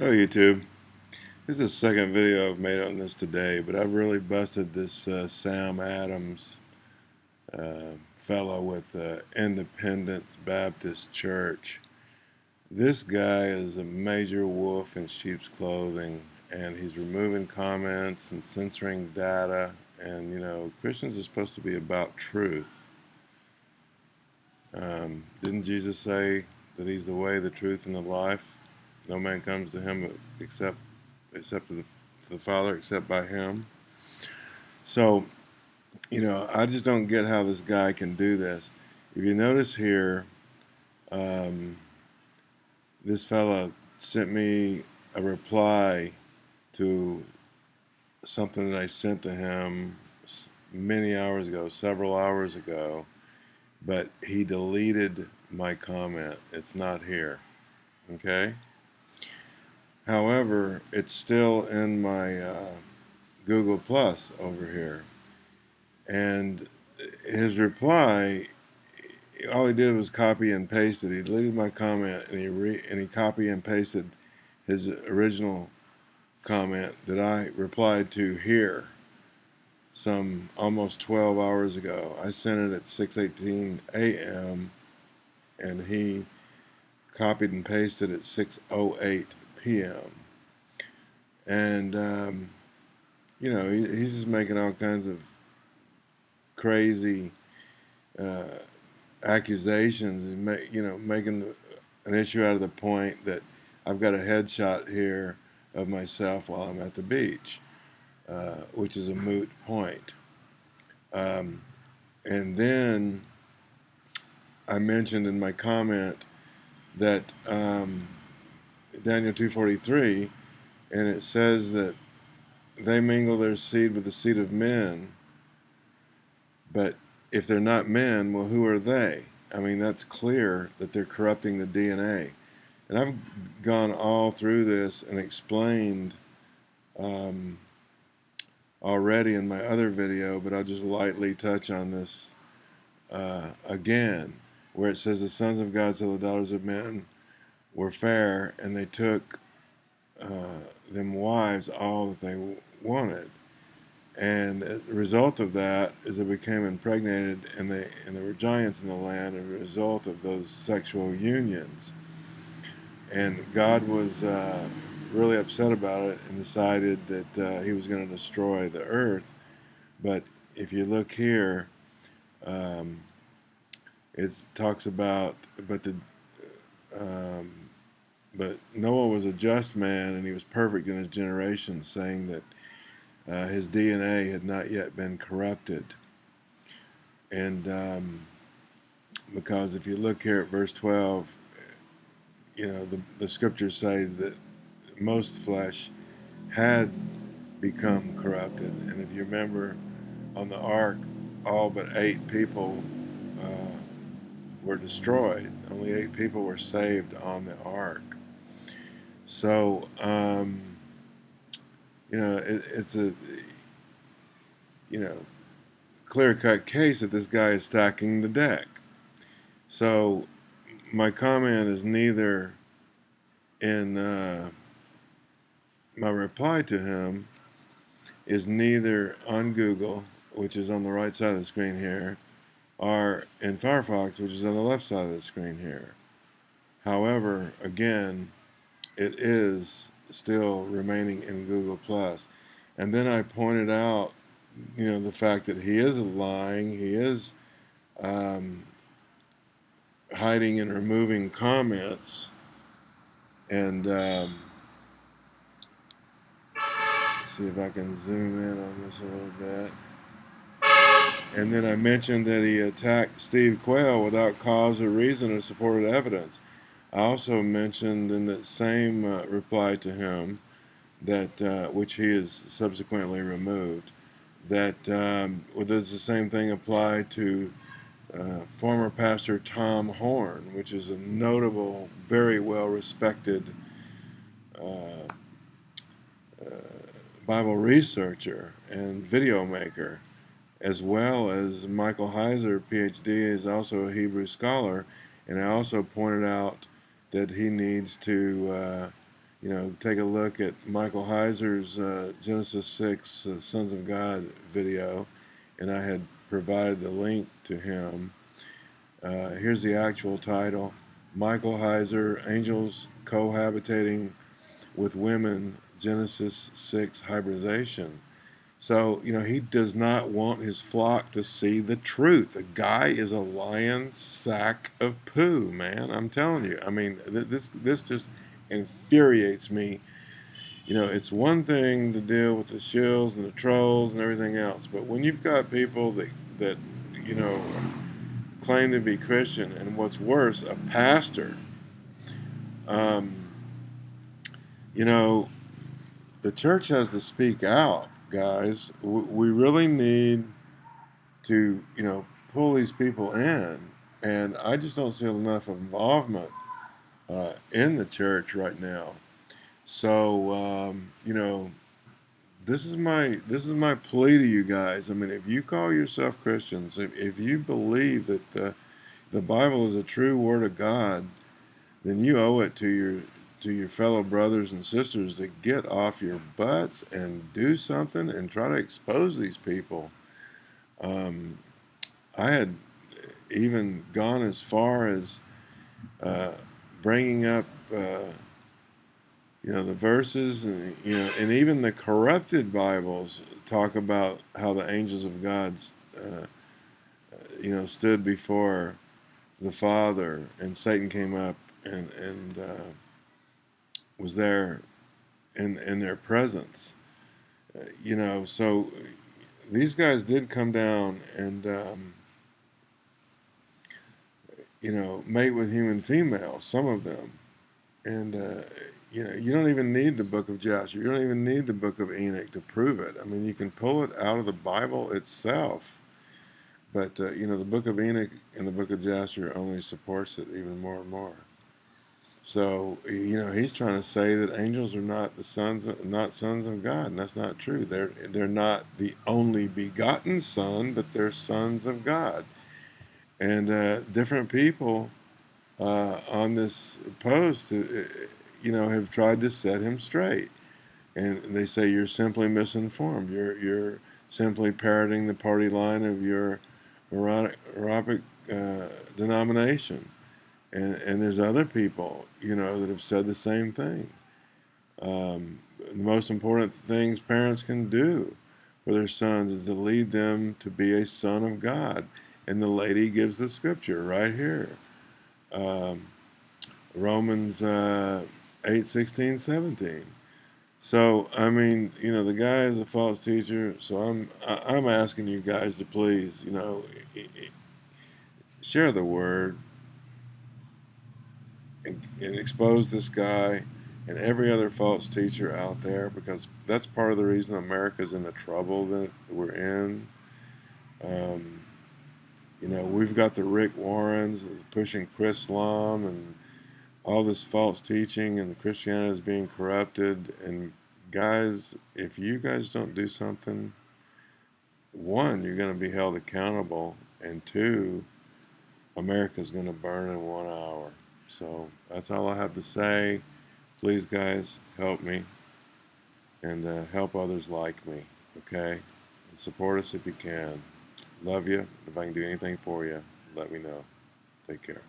Hello YouTube. This is the second video I've made on this today, but I've really busted this uh, Sam Adams uh, fellow with uh, Independence Baptist Church. This guy is a major wolf in sheep's clothing, and he's removing comments and censoring data, and you know, Christians are supposed to be about truth. Um, didn't Jesus say that he's the way, the truth, and the life? No man comes to him except except to the, to the Father, except by him. So, you know, I just don't get how this guy can do this. If you notice here, um, this fella sent me a reply to something that I sent to him many hours ago, several hours ago, but he deleted my comment. It's not here. Okay? However, it's still in my uh, Google Plus over here. And his reply, all he did was copy and paste it. He deleted my comment and he re and he copy and pasted his original comment that I replied to here some almost 12 hours ago. I sent it at 6:18 a.m. and he copied and pasted at 6:08 p.m. And, um, you know, he, he's just making all kinds of crazy uh, accusations and, ma- you know, making an issue out of the point that I've got a headshot here of myself while I'm at the beach, uh, which is a moot point. Um, and then I mentioned in my comment that um, Daniel 2:43, and it says that they mingle their seed with the seed of men. But if they're not men, well, who are they? I mean, that's clear that they're corrupting the DNA. And I've gone all through this and explained um, already in my other video, but I'll just lightly touch on this uh, again, where it says the sons of God so the daughters of men were fair and they took uh, them wives all that they wanted. And the result of that is they became impregnated and they and there were giants in the land as a result of those sexual unions. And God was uh, really upset about it and decided that uh, he was going to destroy the earth. But if you look here, um, it talks about, but the um, but Noah was a just man and he was perfect in his generation, saying that uh, his DNA had not yet been corrupted. And um, because if you look here at verse 12, you know, the, the scriptures say that most flesh had become corrupted. And if you remember on the ark, all but eight people uh, were destroyed. Only eight people were saved on the ark. So, um, you know, it, it's a, you know, clear-cut case that this guy is stacking the deck. So, my comment is neither in uh, my reply to him is neither on Google, which is on the right side of the screen here, or in Firefox, which is on the left side of the screen here. However, again, it is still remaining in Google Plus. And then I pointed out, you know, the fact that he is lying, he is um, hiding and removing comments, and um, see if I can zoom in on this a little bit. And then I mentioned that he attacked Steve Quayle without cause or reason or supported evidence. I also mentioned in that same uh, reply to him that uh, which he has subsequently removed that um, well, does the same thing apply to uh, former pastor Tom Horn, which is a notable, very well respected uh, uh, Bible researcher and video maker, as well as Michael Heiser, PhD, is also a Hebrew scholar, and I also pointed out that he needs to uh, you know, take a look at Michael Heiser's uh, Genesis 6 uh, Sons of God video, and I had provided the link to him. Uh, here's the actual title Michael Heiser, Angels Cohabitating with Women, Genesis 6 Hybridization. So, you know, he does not want his flock to see the truth. The guy is a lion sack of poo, man. I'm telling you. I mean, this this just infuriates me. You know, it's one thing to deal with the shills and the trolls and everything else, but when you've got people that that you know claim to be Christian, and what's worse, a pastor. Um, you know, the church has to speak out, guys. We really need to, you know, pull these people in, and I just don't see enough involvement uh, in the church right now. So, um, you know, this is my this is my plea to you guys. I mean, if you call yourself Christians, if, if you believe that the the Bible is a true word of God, then you owe it to your to your fellow brothers and sisters to get off your butts and do something and try to expose these people. Um, I had even gone as far as uh, bringing up. Uh, you know the verses and you know and even the corrupted bibles talk about how the angels of god uh, you know stood before the father and satan came up and and uh, was there in in their presence uh, you know so these guys did come down and um, you know mate with human females some of them and uh, you know, you don't even need the book of Jasher. You don't even need the book of Enoch to prove it. I mean, you can pull it out of the Bible itself. But, uh, you know, the book of Enoch and the book of Jasher only supports it even more and more. So, you know, he's trying to say that angels are not the sons, of, not sons of God, and that's not true. They're they're not the only begotten Son, but they're sons of God. And uh, different people uh, on this post, uh, you know, have tried to set him straight. And they say you're simply misinformed. You're you're simply parroting the party line of your Aaronic uh, denomination. And, and there's other people, you know, that have said the same thing. Um, the most important things parents can do for their sons is to lead them to be a son of God. And the lady gives the scripture right here. Um, Romans uh, 8, 16, 17. So, I mean, you know, the guy is a false teacher, so I'm I'm asking you guys to please, you know, share the word and, expose this guy and every other false teacher out there because that's part of the reason America's in the trouble that we're in. Um, you know, we've got the Rick Warrens pushing Chris Chrislam and all this false teaching and Christianity is being corrupted. And guys, if you guys don't do something, one, you're going to be held accountable, and two, America's going to burn in one hour. So that's all I have to say. Please, guys, help me and uh, help others like me, okay? And support us if you can. Love you. If I can do anything for you, let me know. Take care.